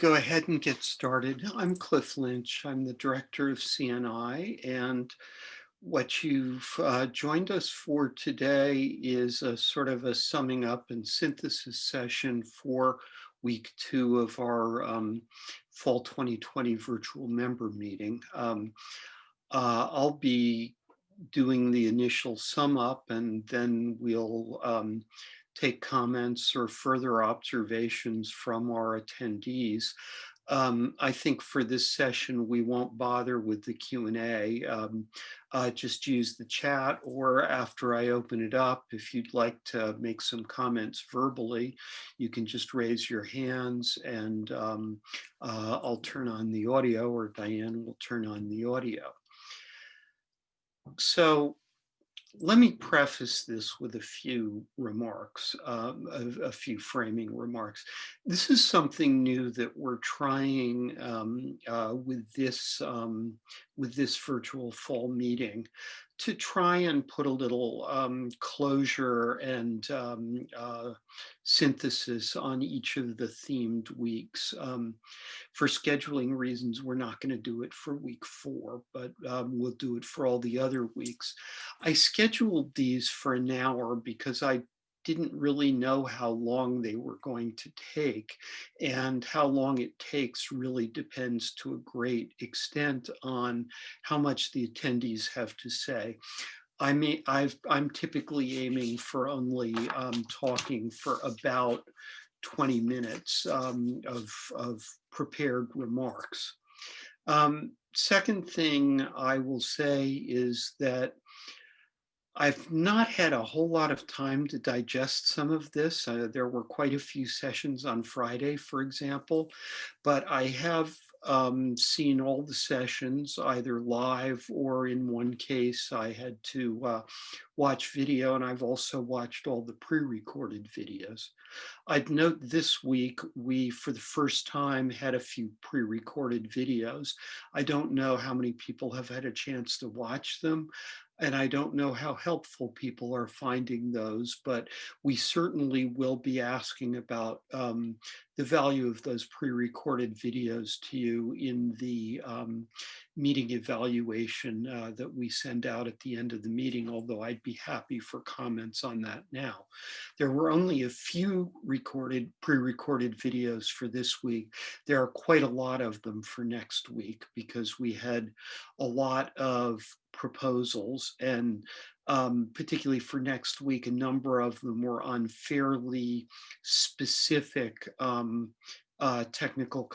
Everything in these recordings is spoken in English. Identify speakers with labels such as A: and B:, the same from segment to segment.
A: go ahead and get started? I'm Cliff Lynch. I'm the director of CNI and what you've uh, joined us for today is a sort of a summing up and synthesis session for week two of our um, fall 2020 virtual member meeting. Um, uh, I'll be doing the initial sum up and then we'll um, take comments or further observations from our attendees. Um, I think for this session, we won't bother with the Q&A. Um, uh, just use the chat or after I open it up, if you'd like to make some comments verbally, you can just raise your hands and um, uh, I'll turn on the audio or Diane will turn on the audio. So let me preface this with a few remarks, um, a, a, few framing remarks. This is something new that we're trying um, uh, with this um, with this virtual fall meeting to try and put a little um, closure and um, uh, synthesis on each of the themed weeks. Um, for scheduling reasons, we're not going to do it for week four, but um, we'll do it for all the other weeks. I scheduled these for an hour because I didn't really know how long they were going to take and how long it takes really depends to a great extent on how much the attendees have to say. I mean, I've, I'm typically aiming for only um, talking for about 20 minutes um, of, of prepared remarks. Um, second thing I will say is that I've not had a whole lot of time to digest some of this. Uh, there were quite a few sessions on Friday, for example, but I have um, seen all the sessions either live or in one case I had to uh, watch video and I've also watched all the pre-recorded videos. I'd note this week we for the first time had a few pre-recorded videos. I don't know how many people have had a chance to watch them and I don't know how helpful people are finding those, but we certainly will be asking about um, the value of those pre-recorded videos to you in the um, meeting evaluation uh, that we send out at the end of the meeting, although I'd be happy for comments on that now. There were only a few recorded, pre-recorded videos for this week. There are quite a lot of them for next week because we had a lot of proposals and um, particularly for next week, a number of them were on fairly specific um, uh, technical,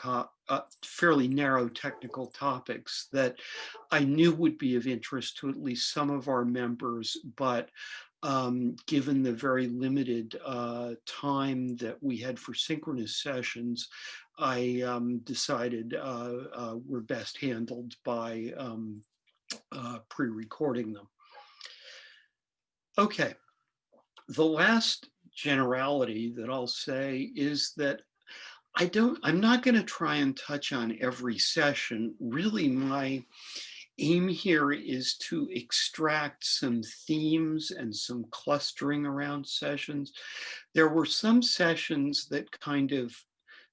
A: uh, fairly narrow technical topics that I knew would be of interest to at least some of our members, but um, given the very limited uh, time that we had for synchronous sessions, I um, decided uh, uh, were best handled by um, uh, pre-recording them. Okay, the last generality that I'll say is that I don't, I'm not gonna try and touch on every session. Really my aim here is to extract some themes and some clustering around sessions. There were some sessions that kind of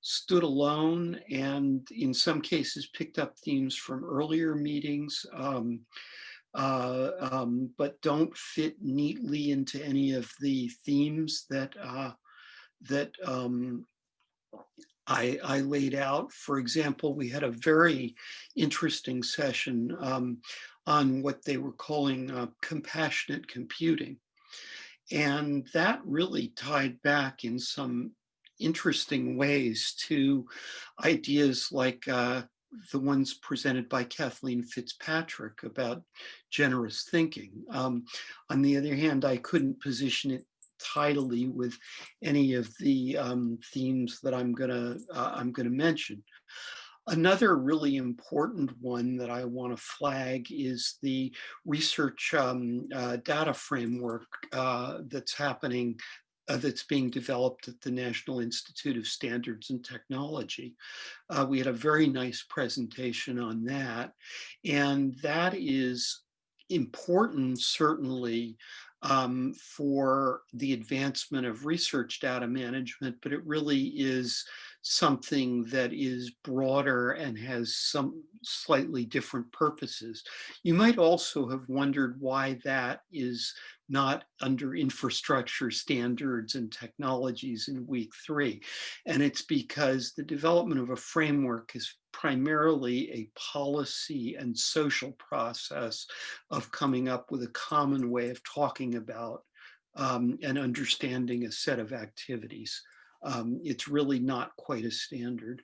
A: stood alone and in some cases picked up themes from earlier meetings, um, uh, um, but don't fit neatly into any of the themes that uh, that um, I, I, laid out. For example, we had a very interesting session um, on what they were calling uh, compassionate computing. And that really tied back in some interesting ways to ideas like uh, the ones presented by Kathleen Fitzpatrick about generous thinking. Um, on the other hand, I couldn't position it tidily with any of the um, themes that I'm gonna uh, I'm gonna mention. Another really important one that I want to flag is the research um, uh, data framework uh, that's happening uh, that's being developed at the National Institute of Standards and Technology. Uh, we had a very nice presentation on that. And that is important, certainly, um, for the advancement of research data management, but it really is something that is broader and has some slightly different purposes. You might also have wondered why that is not under infrastructure standards and technologies in week three. And it's because the development of a framework is primarily a policy and social process of coming up with a common way of talking about um, and understanding a set of activities. Um, it's really not quite a standard.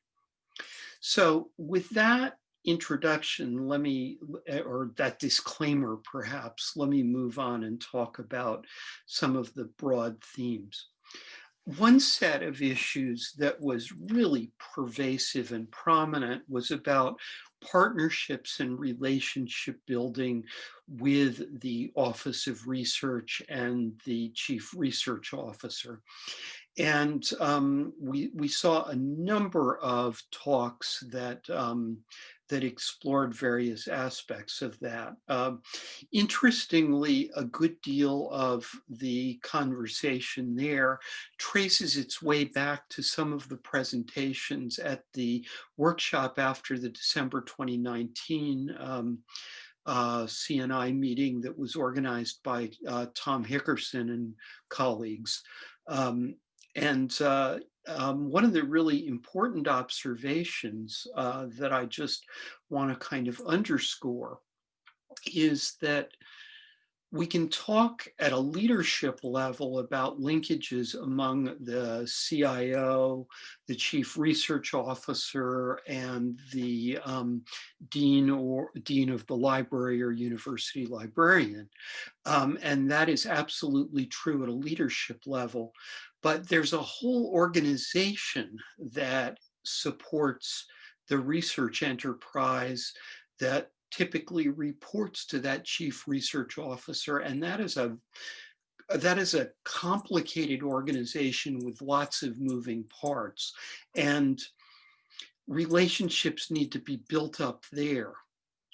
A: So with that introduction, let me, or that disclaimer perhaps, let me move on and talk about some of the broad themes. One set of issues that was really pervasive and prominent was about partnerships and relationship building with the Office of Research and the Chief Research Officer. And um, we, we saw a number of talks that um, that explored various aspects of that. Um, interestingly, a good deal of the conversation there traces its way back to some of the presentations at the workshop after the December 2019 um, uh, CNI meeting that was organized by uh, Tom Hickerson and colleagues. Um, and uh, um, one of the really important observations uh, that I just want to kind of underscore is that we can talk at a leadership level about linkages among the CIO, the chief research officer, and the um, dean or dean of the library or university librarian. Um, and that is absolutely true at a leadership level but there's a whole organization that supports the research enterprise that typically reports to that chief research officer. And that is a that is a complicated organization with lots of moving parts and relationships need to be built up there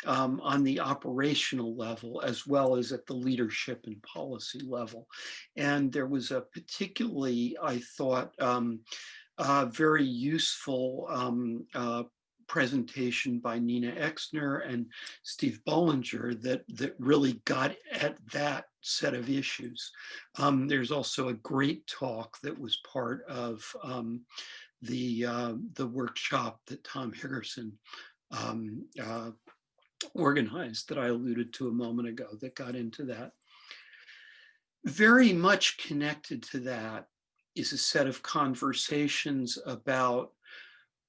A: um, on the operational level as well as at the leadership and policy level. And there was a particularly, I thought, um, uh, very useful um, uh, presentation by Nina Exner and Steve Bollinger that, that really got at that set of issues. Um, there's also a great talk that was part of um, the, uh, the workshop that Tom Hickerson um, uh, organized that I alluded to a moment ago that got into that. Very much connected to that is a set of conversations about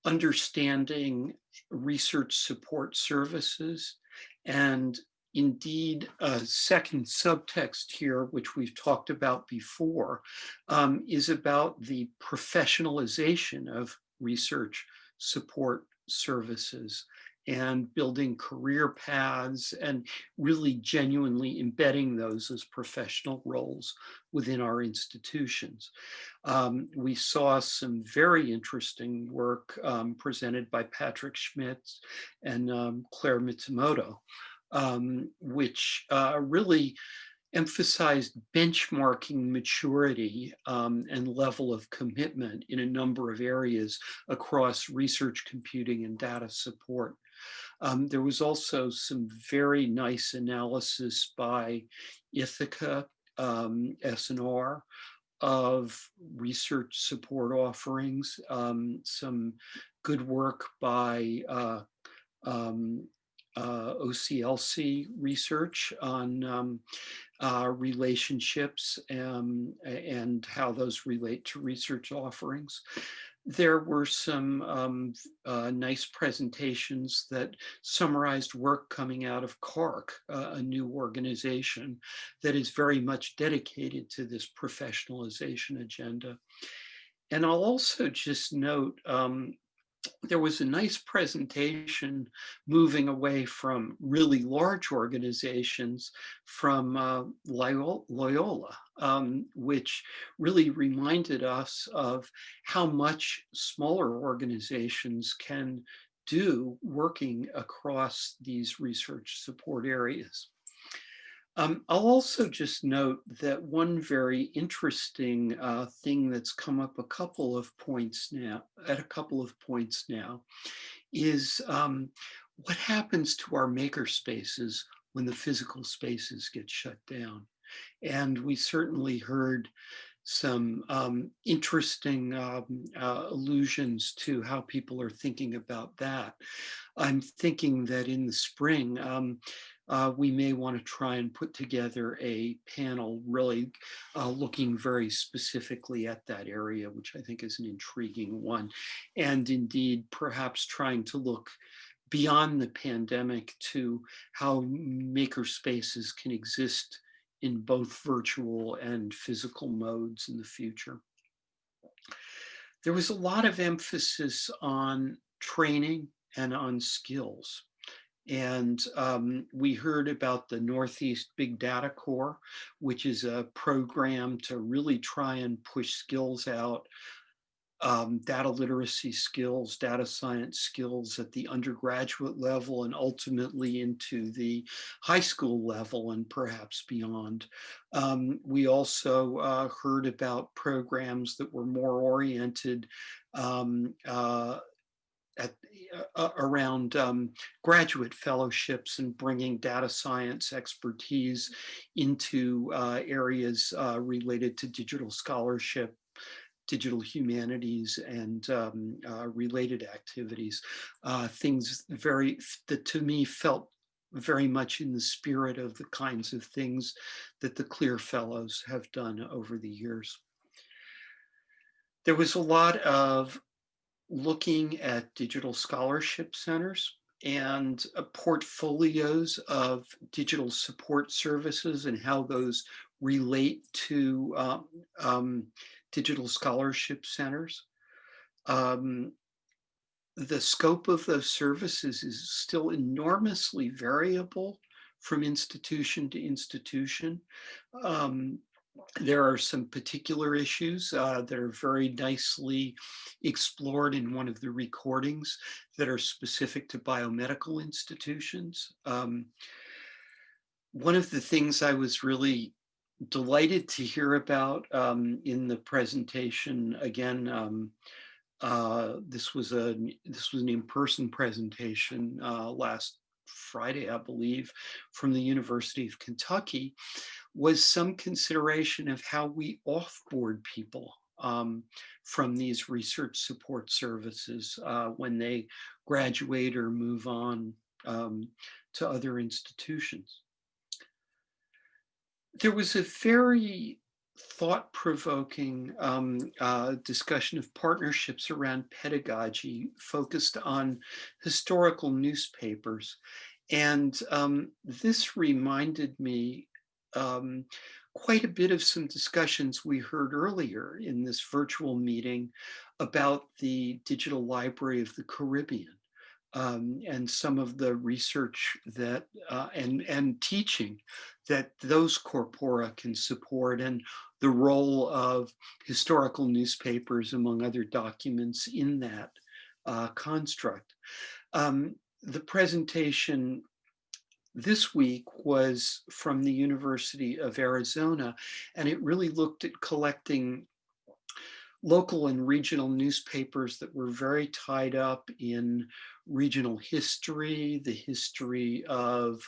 A: understanding research support services and indeed a second subtext here, which we've talked about before, um, is about the professionalization of research support services and building career paths and really genuinely embedding those as professional roles within our institutions. Um, we saw some very interesting work um, presented by Patrick Schmitz and um, Claire Mizumoto, um, which uh, really emphasized benchmarking maturity um, and level of commitment in a number of areas across research computing and data support. Um, there was also some very nice analysis by Ithaka um, S&R of research support offerings, um, some good work by uh, um, uh, OCLC research on um, uh, relationships um, and how those relate to research offerings there were some um, uh, nice presentations that summarized work coming out of CARC, a new organization that is very much dedicated to this professionalization agenda. And I'll also just note um, there was a nice presentation moving away from really large organizations from uh, Loyola, um, which really reminded us of how much smaller organizations can do working across these research support areas. Um, I'll also just note that one very interesting uh, thing that's come up a couple of points now, at a couple of points now, is um, what happens to our maker spaces when the physical spaces get shut down. And we certainly heard some um, interesting um, uh, allusions to how people are thinking about that. I'm thinking that in the spring, um, uh, we may want to try and put together a panel really uh, looking very specifically at that area, which I think is an intriguing one. And indeed, perhaps trying to look beyond the pandemic to how maker spaces can exist in both virtual and physical modes in the future. There was a lot of emphasis on training and on skills. And um, we heard about the Northeast Big Data Core, which is a program to really try and push skills out um, data literacy skills, data science skills at the undergraduate level and ultimately into the high school level and perhaps beyond. Um, we also uh, heard about programs that were more oriented um, uh, at, uh, around um, graduate fellowships and bringing data science expertise into uh, areas uh, related to digital scholarship digital humanities and um, uh, related activities, uh, things very that to me felt very much in the spirit of the kinds of things that the CLIR Fellows have done over the years. There was a lot of looking at digital scholarship centers and uh, portfolios of digital support services and how those relate to um, um, digital scholarship centers. Um, the scope of those services is still enormously variable from institution to institution. Um, there are some particular issues uh, that are very nicely explored in one of the recordings that are specific to biomedical institutions. Um, one of the things I was really delighted to hear about um, in the presentation. Again, um, uh, this was a this was an in-person presentation uh, last Friday, I believe, from the University of Kentucky, was some consideration of how we offboard people um, from these research support services uh, when they graduate or move on um, to other institutions there was a very thought-provoking um, uh, discussion of partnerships around pedagogy focused on historical newspapers. And um, this reminded me um, quite a bit of some discussions we heard earlier in this virtual meeting about the Digital Library of the Caribbean um, and some of the research that uh, and and teaching that those corpora can support and the role of historical newspapers among other documents in that uh, construct. Um, the presentation this week was from the University of Arizona, and it really looked at collecting local and regional newspapers that were very tied up in regional history, the history of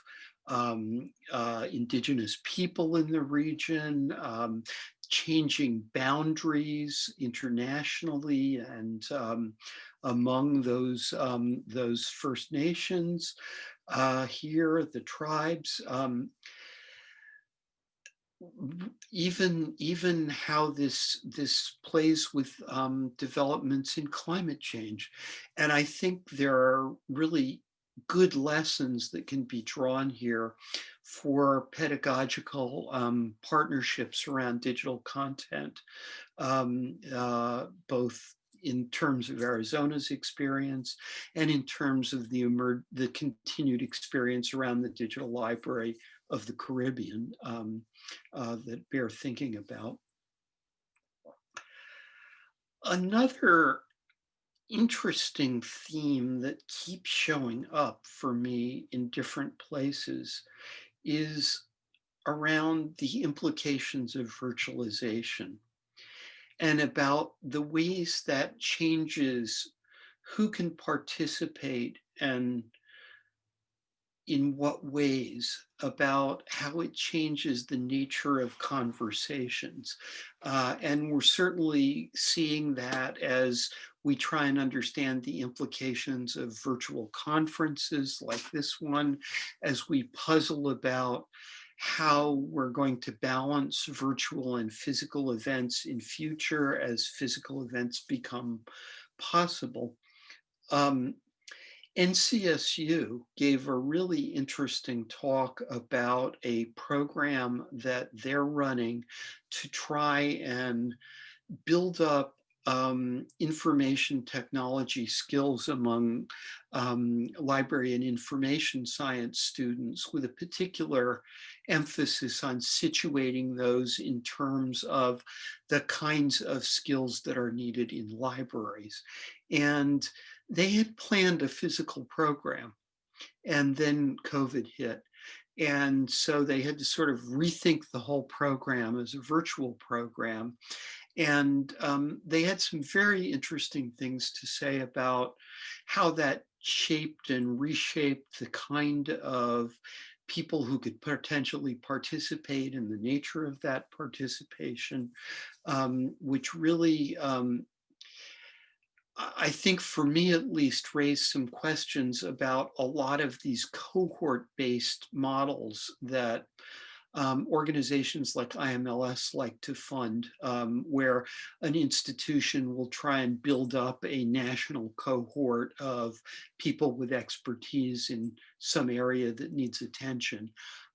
A: um, uh, indigenous people in the region, um, changing boundaries internationally and um, among those, um, those First Nations uh, here, the tribes. Um, even even how this this plays with um, developments in climate change, and I think there are really good lessons that can be drawn here for pedagogical um, partnerships around digital content, um, uh, both in terms of Arizona's experience and in terms of the, the continued experience around the digital library of the Caribbean um, uh, that bear thinking about. Another interesting theme that keeps showing up for me in different places is around the implications of virtualization and about the ways that changes who can participate and in what ways about how it changes the nature of conversations. Uh, and we're certainly seeing that as we try and understand the implications of virtual conferences like this one, as we puzzle about how we're going to balance virtual and physical events in future as physical events become possible. Um, NCSU gave a really interesting talk about a program that they're running to try and build up um, information technology skills among um, library and information science students with a particular emphasis on situating those in terms of the kinds of skills that are needed in libraries. And they had planned a physical program and then COVID hit. And so they had to sort of rethink the whole program as a virtual program. And um, they had some very interesting things to say about how that shaped and reshaped the kind of people who could potentially participate in the nature of that participation, um, which really um, I think for me at least raised some questions about a lot of these cohort-based models that um, organizations like IMLS like to fund, um, where an institution will try and build up a national cohort of people with expertise in some area that needs attention.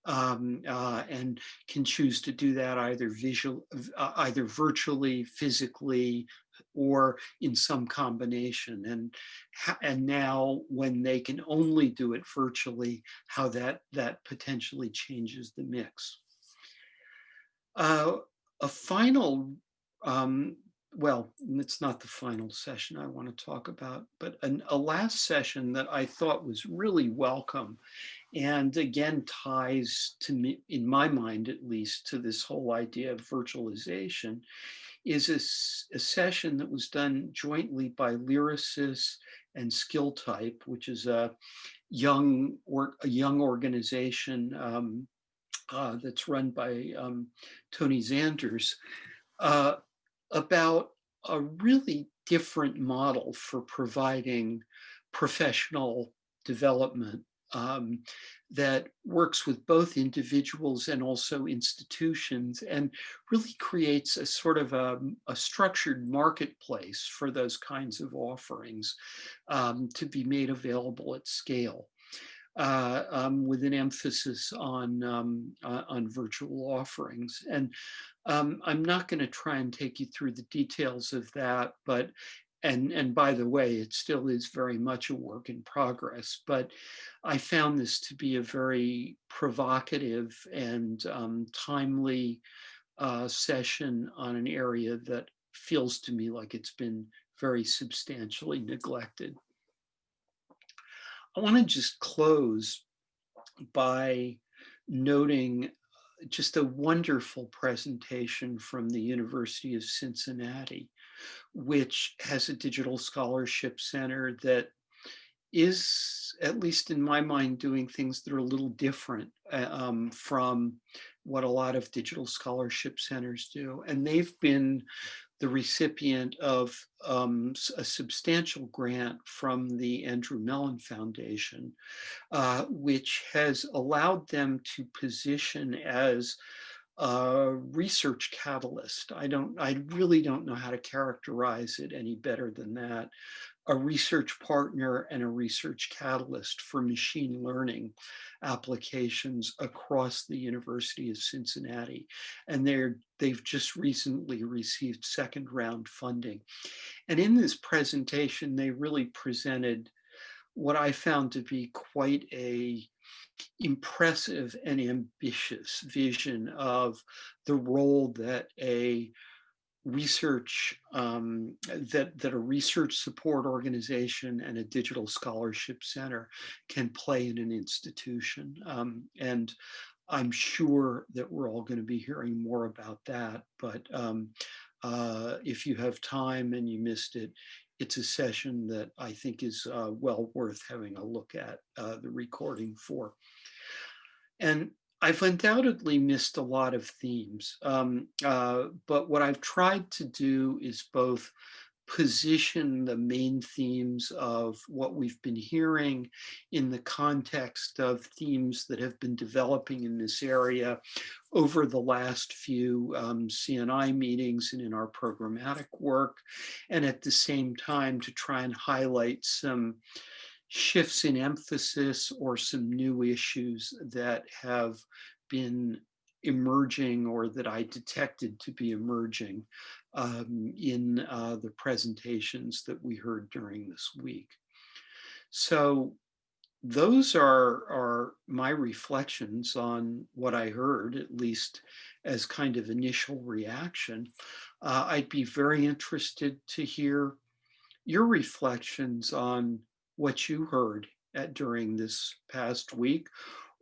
A: Um, uh, and can choose to do that either visual, uh, either virtually, physically, or in some combination. And, and now when they can only do it virtually, how that, that potentially changes the mix. Uh, a final, um, well, it's not the final session I want to talk about, but an, a last session that I thought was really welcome and again ties to me, in my mind at least, to this whole idea of virtualization is a, a, session that was done jointly by Lyrasis and Skilltype, which is a young or a young organization um, uh, that's run by um, Tony Zanders, uh, about a really different model for providing professional development um, that works with both individuals and also institutions and really creates a sort of a, a structured marketplace for those kinds of offerings um, to be made available at scale. Uh, um, with an emphasis on um, uh, on virtual offerings. And um, I'm not going to try and take you through the details of that, but and and by the way, it still is very much a work in progress. But I found this to be a very provocative and um, timely uh, session on an area that feels to me like it's been very substantially neglected. I want to just close by noting just a wonderful presentation from the University of Cincinnati, which has a digital scholarship center that is, at least in my mind, doing things that are a little different uh, um, from what a lot of digital scholarship centers do. And they've been the recipient of um, a substantial grant from the Andrew Mellon Foundation, uh, which has allowed them to position as a research catalyst. I don't, I really don't know how to characterize it any better than that a research partner and a research catalyst for machine learning applications across the University of Cincinnati. And they're, they've just recently received second round funding. And in this presentation, they really presented what I found to be quite a impressive and ambitious vision of the role that a research um, that that a research support organization and a digital scholarship center can play in an institution. Um, and I'm sure that we're all going to be hearing more about that, but um, uh, if you have time and you missed it, it's a session that I think is uh, well worth having a look at uh, the recording for. And I've undoubtedly missed a lot of themes, um, uh, but what I've tried to do is both position the main themes of what we've been hearing in the context of themes that have been developing in this area over the last few um, CNI meetings and in our programmatic work, and at the same time to try and highlight some shifts in emphasis or some new issues that have been emerging or that I detected to be emerging um, in uh, the presentations that we heard during this week. So those are, are my reflections on what I heard, at least as kind of initial reaction. Uh, I'd be very interested to hear your reflections on what you heard at, during this past week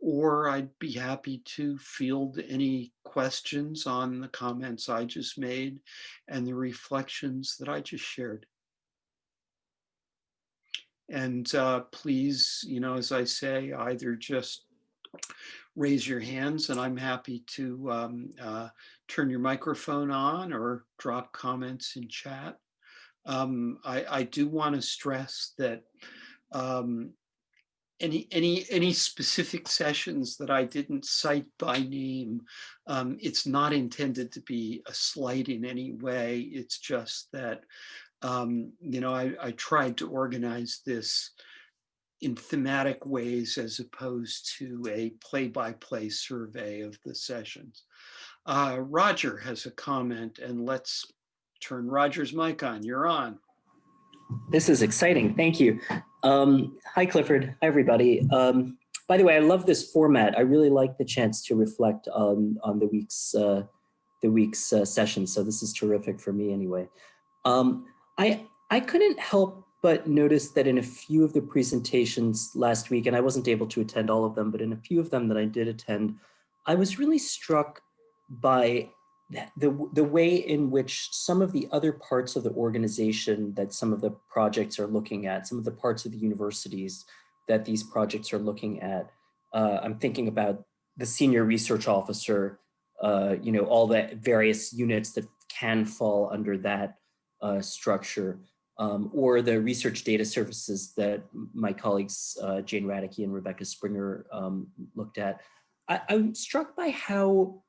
A: or I'd be happy to field any questions on the comments I just made and the reflections that I just shared. And uh, please, you know, as I say, either just raise your hands and I'm happy to um, uh, turn your microphone on or drop comments in chat. Um, I, I, do want to stress that um, any any any specific sessions that I didn't cite by name. Um, it's not intended to be a slight in any way. It's just that um, you know I, I tried to organize this in thematic ways as opposed to a play-by-play -play survey of the sessions. Uh, Roger has a comment and let's turn Roger's mic on. You're on.
B: This is exciting. Thank you. Um, hi, Clifford. Hi, everybody. Um, by the way, I love this format. I really like the chance to reflect on, on the week's, uh, the week's uh, session. So this is terrific for me anyway. Um, I, I couldn't help but notice that in a few of the presentations last week, and I wasn't able to attend all of them, but in a few of them that I did attend, I was really struck by the, the way in which some of the other parts of the organization that some of the projects are looking at, some of the parts of the universities that these projects are looking at, uh, I'm thinking about the senior research officer, uh, you know, all the various units that can fall under that uh, structure, um, or the research data services that my colleagues, uh, Jane Radecki and Rebecca Springer um, looked at. I, I'm struck by how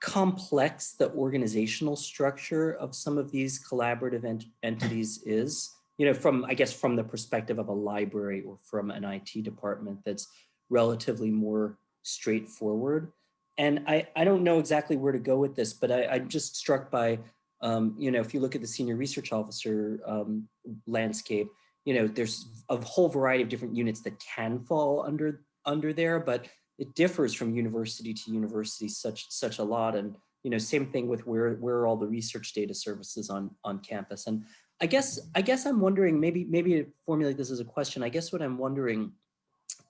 B: complex the organizational structure of some of these collaborative ent entities is, you know, from, I guess, from the perspective of a library or from an IT department that's relatively more straightforward. And I, I don't know exactly where to go with this, but I, I'm just struck by, um, you know, if you look at the senior research officer um, landscape, you know, there's a whole variety of different units that can fall under under there, but it differs from university to university such such a lot. And you know same thing with where where are all the research data services on on campus? And i guess i guess i'm wondering maybe maybe formulate this as a question i guess what i'm wondering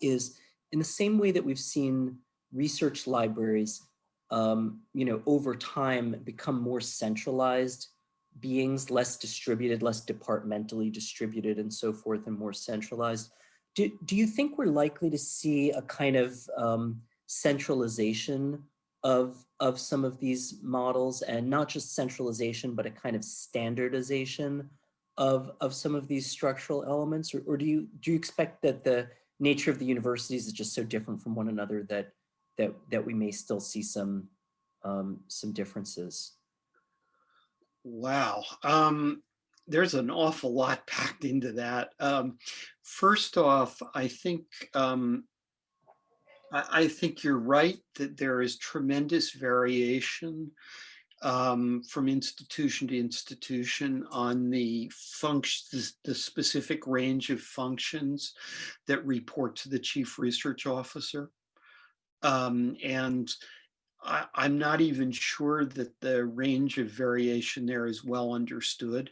B: is in the same way that we've seen research libraries um, you know over time become more centralized beings less distributed less departmentally distributed and so forth and more centralized do, do you think we're likely to see a kind of um, centralization of, of some of these models and not just centralization, but a kind of standardization of, of some of these structural elements? Or, or do, you, do you expect that the nature of the universities is just so different from one another that, that, that we may still see some, um, some differences?
A: Wow. Um, there's an awful lot packed into that. Um, first off, I think um, I, I, think you're right that there is tremendous variation um, from institution to institution on the function, the specific range of functions that report to the chief research officer. Um, and I, I'm not even sure that the range of variation there is well understood.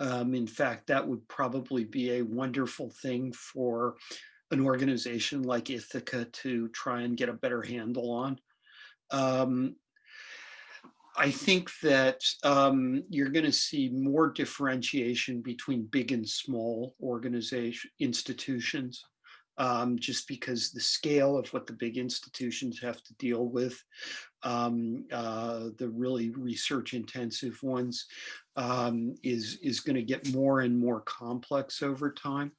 A: Um, in fact, that would probably be a wonderful thing for an organization like Ithaka to try and get a better handle on. Um, I think that um, you're going to see more differentiation between big and small organization institutions, um, just because the scale of what the big institutions have to deal with, um, uh, the really research intensive ones, um, is, is going to get more and more complex over time.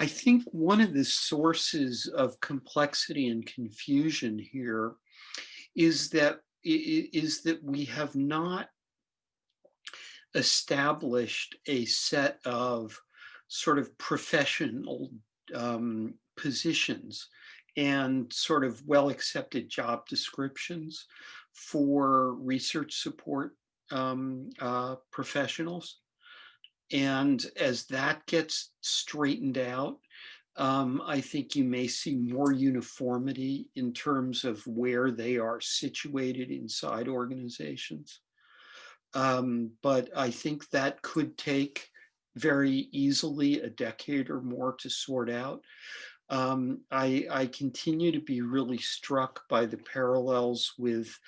A: I think one of the sources of complexity and confusion here is that is that we have not established a set of sort of professional um, positions and sort of well-accepted job descriptions for research support um, uh, professionals. And as that gets straightened out, um, I think you may see more uniformity in terms of where they are situated inside organizations. Um, but I think that could take very easily a decade or more to sort out. Um, I, I, continue to be really struck by the parallels with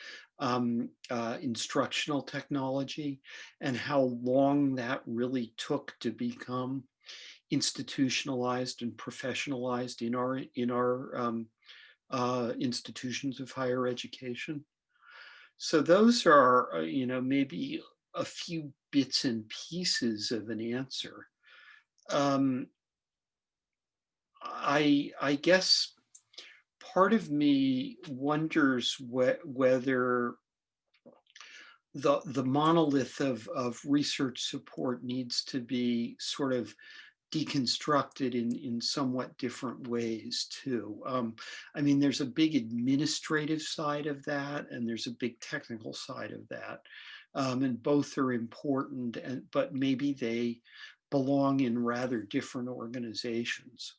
A: um, uh, instructional technology and how long that really took to become institutionalized and professionalized in our in our um, uh, institutions of higher education. So those are, uh, you know, maybe a few bits and pieces of an answer. Um, I I guess part of me wonders wh whether the the monolith of of research support needs to be sort of deconstructed in, in somewhat different ways too. Um, I mean, there's a big administrative side of that and there's a big technical side of that. Um, and both are important, and, but maybe they belong in rather different organizations.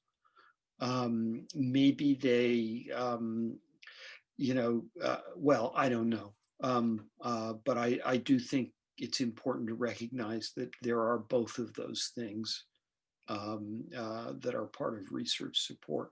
A: Um, maybe they, um, you know, uh, well, I don't know. Um, uh, but I, I do think it's important to recognize that there are both of those things um, uh, that are part of research support.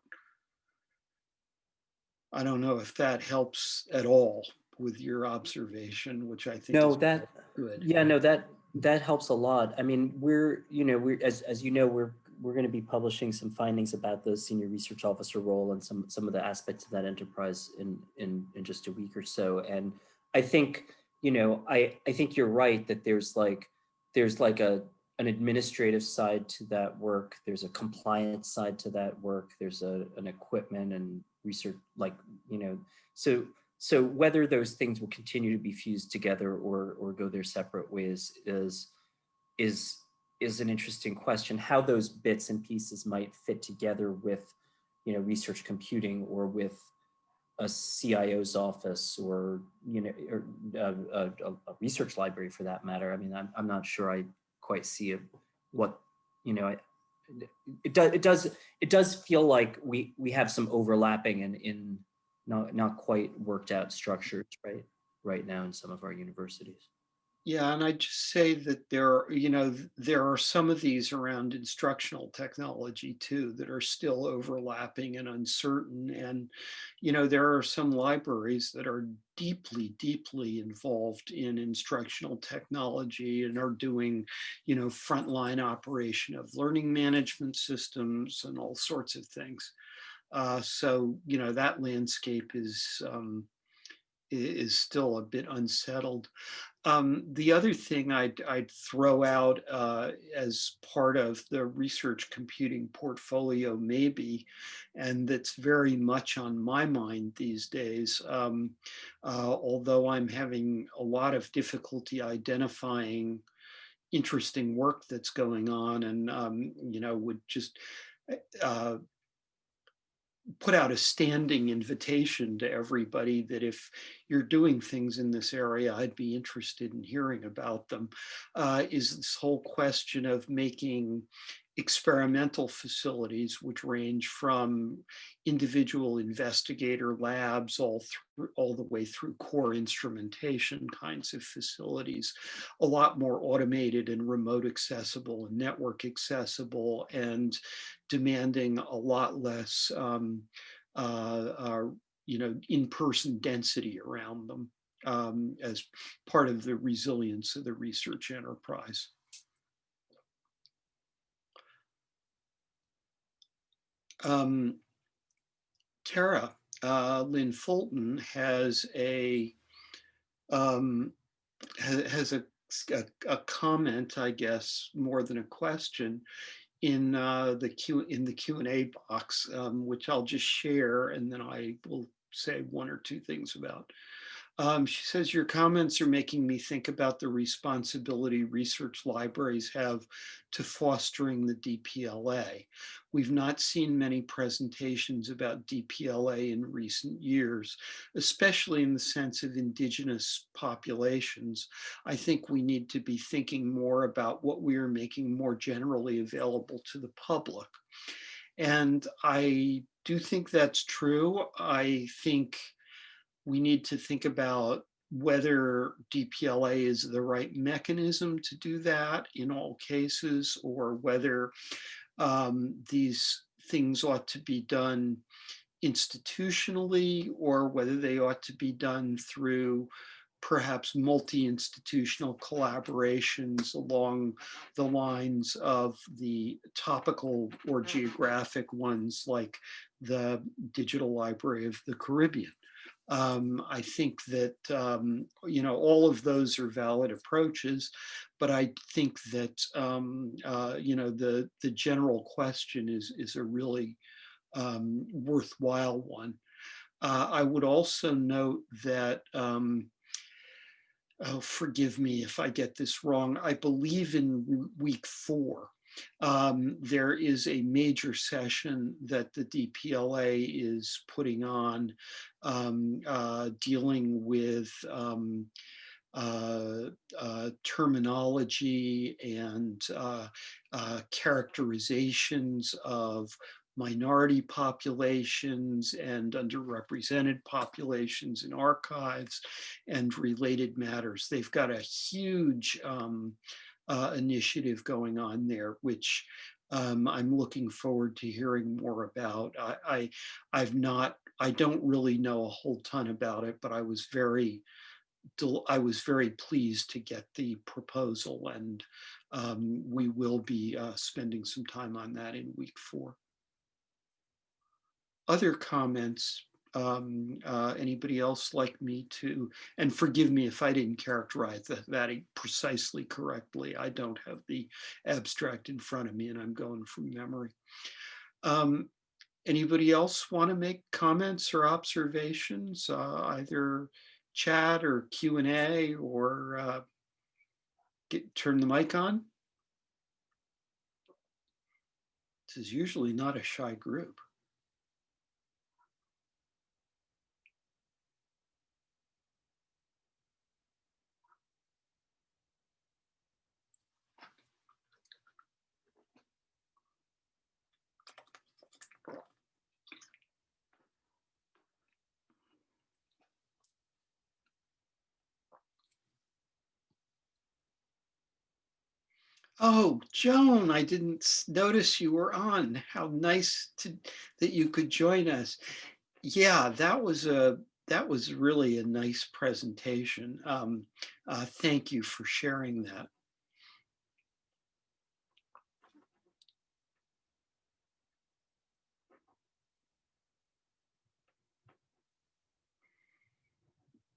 A: I don't know if that helps at all with your observation, which I think
B: no, that
A: good.
B: Yeah, no, that that helps a lot. I mean, we're you know we're as as you know we're we're going to be publishing some findings about the senior research officer role and some some of the aspects of that enterprise in in in just a week or so. And I think you know I I think you're right that there's like there's like a an administrative side to that work. There's a compliance side to that work. There's a, an equipment and research, like, you know, so so whether those things will continue to be fused together or or go their separate ways is is is an interesting question. How those bits and pieces might fit together with, you know, research computing or with a CIO's office or, you know, or uh, a, a, a research library for that matter. I mean, I'm, I'm not sure I quite see it, what you know it does it does it does feel like we we have some overlapping and in, in not not quite worked out structures right right now in some of our universities
A: yeah, and I just say that there are, you know, there are some of these around instructional technology too that are still overlapping and uncertain. And, you know, there are some libraries that are deeply, deeply involved in instructional technology and are doing, you know, frontline operation of learning management systems and all sorts of things. Uh, so, you know, that landscape is, um, is still a bit unsettled. Um, the other thing I'd, I'd throw out uh, as part of the research computing portfolio maybe, and that's very much on my mind these days, um, uh, although I'm having a lot of difficulty identifying interesting work that's going on and, um, you know, would just uh, put out a standing invitation to everybody that if you're doing things in this area, I'd be interested in hearing about them, uh, is this whole question of making experimental facilities, which range from individual investigator labs all through all the way through core instrumentation kinds of facilities, a lot more automated and remote accessible and network accessible and demanding a lot less um, uh, uh, you know, in-person density around them um, as part of the resilience of the research enterprise. Um, Tara uh, Lynn Fulton has a um, has, a, a, a, comment, I guess, more than a question in uh, the Q in the Q and A box, um, which I'll just share, and then I will say one or two things about. Um, she says, your comments are making me think about the responsibility research libraries have to fostering the DPLA. We've not seen many presentations about DPLA in recent years, especially in the sense of indigenous populations. I think we need to be thinking more about what we are making more generally available to the public. And I do think that's true. I think we need to think about whether DPLA is the right mechanism to do that in all cases, or whether um, these things ought to be done institutionally, or whether they ought to be done through perhaps multi-institutional collaborations along the lines of the topical or geographic ones like the Digital Library of the Caribbean. Um, I think that, um, you know, all of those are valid approaches, but I think that, um, uh, you know, the, the general question is, is a really um, worthwhile one. Uh, I would also note that, um, oh, forgive me if I get this wrong, I believe in week four, um, there is a major session that the DPLA is putting on um, uh, dealing with um, uh, uh, terminology and uh, uh, characterizations of minority populations and underrepresented populations in archives and related matters. They've got a huge um, uh, initiative going on there, which um, I'm looking forward to hearing more about. I, I, have not, I don't really know a whole ton about it, but I was very, I was very pleased to get the proposal and um, we will be uh, spending some time on that in week four. Other comments um, uh, anybody else like me to, and forgive me if I didn't characterize that, precisely correctly. I don't have the abstract in front of me and I'm going from memory. Um, anybody else want to make comments or observations, uh, either chat or Q&A or uh, get, turn the mic on? This is usually not a shy group. Oh, Joan, I didn't notice you were on. How nice to, that you could join us. Yeah, that was a that was really a nice presentation. Um, uh, thank you for sharing that.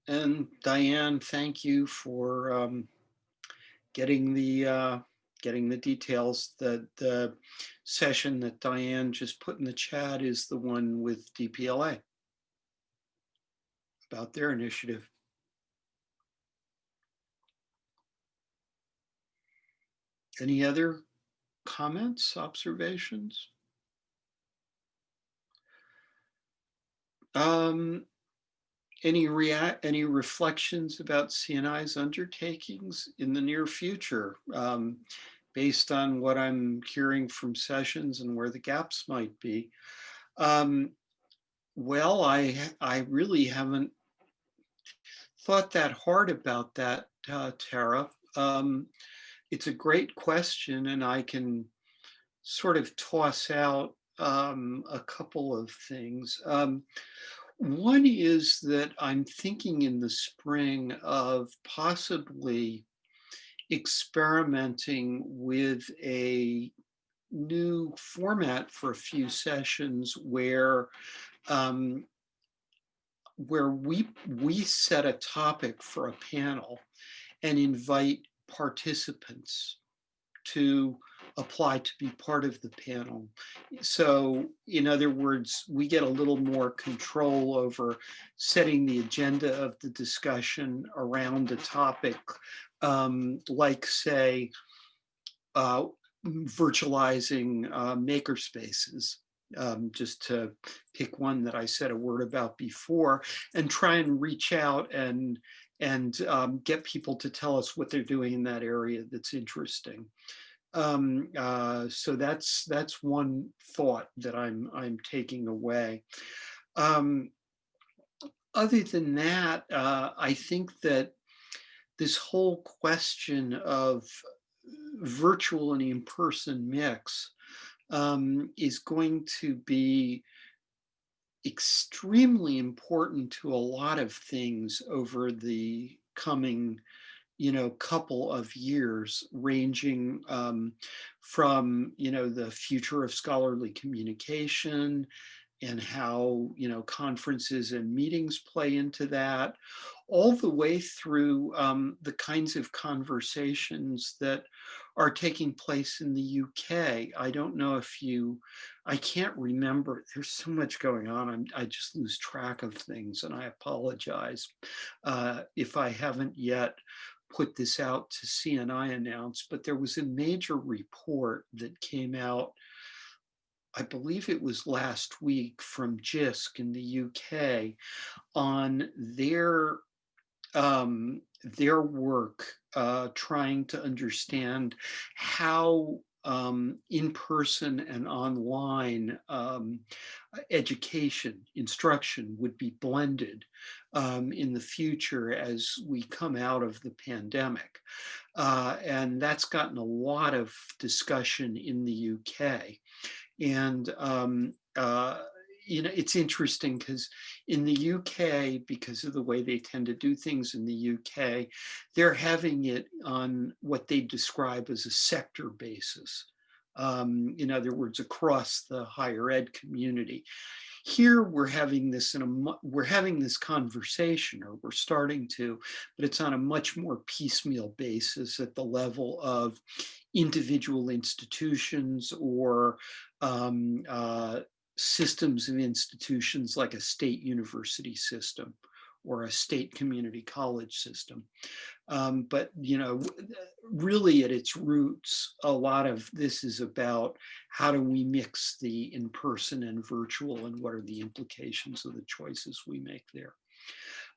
A: And Diane, thank you for um, getting the uh, getting the details. The, the session that Diane just put in the chat is the one with DPLA about their initiative. Any other comments, observations? Um, any react any reflections about CNI's undertakings in the near future? Um, based on what I'm hearing from sessions and where the gaps might be. Um, well, I, I really haven't thought that hard about that, uh, Tara. Um, it's a great question and I can sort of toss out um, a couple of things. Um, one is that I'm thinking in the spring of possibly experimenting with a new format for a few sessions where um, where we we set a topic for a panel and invite participants to apply to be part of the panel. So in other words, we get a little more control over setting the agenda of the discussion around a topic, um, like say, uh, virtualizing uh, maker spaces. Um, just to pick one that I said a word about before and try and reach out and and um, get people to tell us what they're doing in that area that's interesting. Um, uh, so that's that's one thought that I'm I'm taking away. Um, other than that, uh, I think that this whole question of virtual and in-person mix um, is going to be extremely important to a lot of things over the coming you know, couple of years ranging um, from, you know, the future of scholarly communication and how, you know, conferences and meetings play into that, all the way through um, the kinds of conversations that are taking place in the UK. I don't know if you, I can't remember, there's so much going on, I'm, i just lose track of things and I apologize uh, if I haven't yet put this out to CNI announce, but there was a major report that came out, I believe it was last week from JISC in the UK on their um, their work uh, trying to understand how um, in-person and online um, education, instruction would be blended um, in the future as we come out of the pandemic. Uh, and that's gotten a lot of discussion in the UK. And um, uh, you know, it's interesting because in the UK, because of the way they tend to do things in the UK, they're having it on what they describe as a sector basis. Um, in other words, across the higher ed community. Here we're having this in a we're having this conversation, or we're starting to, but it's on a much more piecemeal basis at the level of individual institutions or um, uh, systems and institutions like a state university system or a state community college system. Um, but, you know, really at its roots, a lot of this is about how do we mix the in-person and virtual and what are the implications of the choices we make there.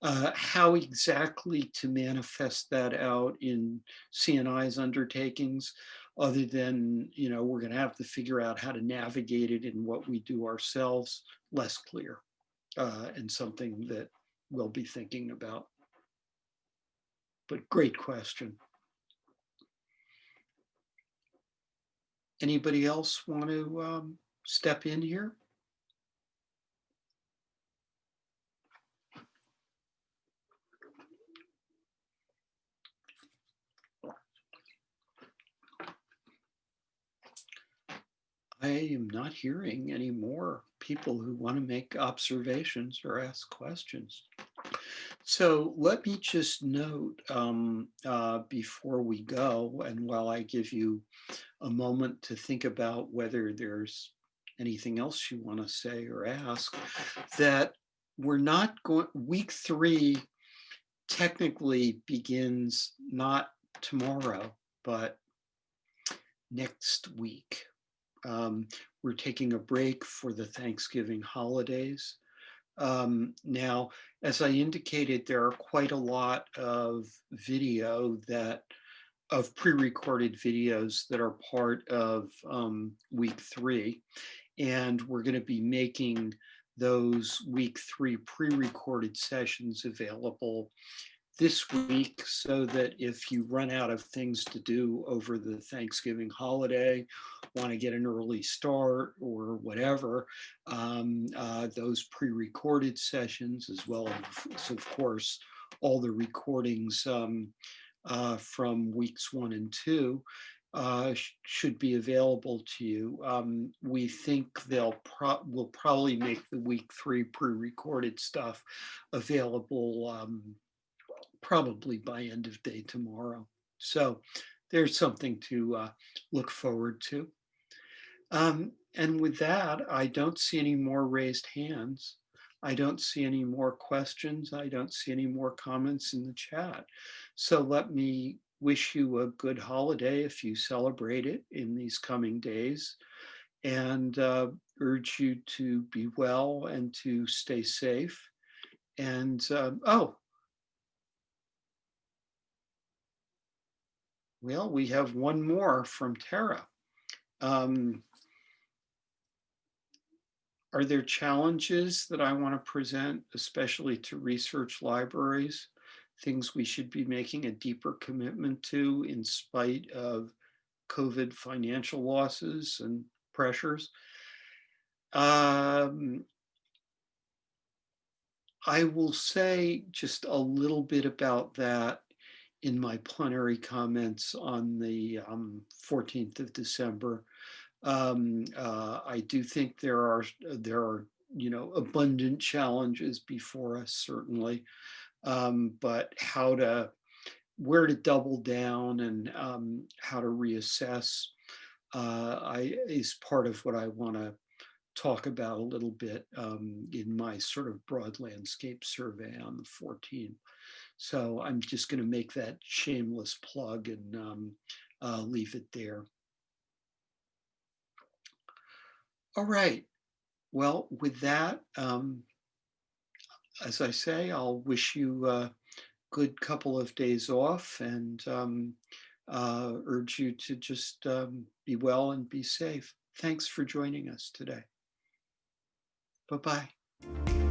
A: Uh, how exactly to manifest that out in CNI's undertakings, other than, you know, we're going to have to figure out how to navigate it in what we do ourselves, less clear uh, and something that we'll be thinking about. But great question. Anybody else want to um, step in here? I am not hearing any more people who want to make observations or ask questions. So let me just note um, uh, before we go, and while I give you a moment to think about whether there's anything else you want to say or ask, that we're not going, week three technically begins not tomorrow, but next week. Um, we're taking a break for the Thanksgiving holidays. Um, now, as I indicated, there are quite a lot of video that of pre-recorded videos that are part of um, week three. And we're going to be making those week three pre-recorded sessions available this week so that if you run out of things to do over the Thanksgiving holiday, want to get an early start or whatever, um, uh, those pre-recorded sessions as well as, of course, all the recordings um, uh, from weeks one and two uh, sh should be available to you. Um, we think they'll pro will probably make the week three pre-recorded stuff available um, probably by end of day tomorrow. So there's something to uh, look forward to. Um, and with that, I don't see any more raised hands. I don't see any more questions. I don't see any more comments in the chat. So let me wish you a good holiday if you celebrate it in these coming days and uh, urge you to be well and to stay safe. And uh, oh, well, we have one more from Tara. Um, are there challenges that I want to present, especially to research libraries? things we should be making a deeper commitment to in spite of COVID financial losses and pressures. Um, I will say just a little bit about that in my plenary comments on the um, 14th of December. Um, uh, I do think there are there are you know abundant challenges before us certainly um, but how to, where to double down and um, how to reassess uh, I, is part of what I want to talk about a little bit um, in my sort of broad landscape survey on the 14th. So I'm just going to make that shameless plug and um, uh, leave it there. All right. Well, with that, um, as I say, I'll wish you a good couple of days off and um, uh, urge you to just um, be well and be safe. Thanks for joining us today. Bye-bye.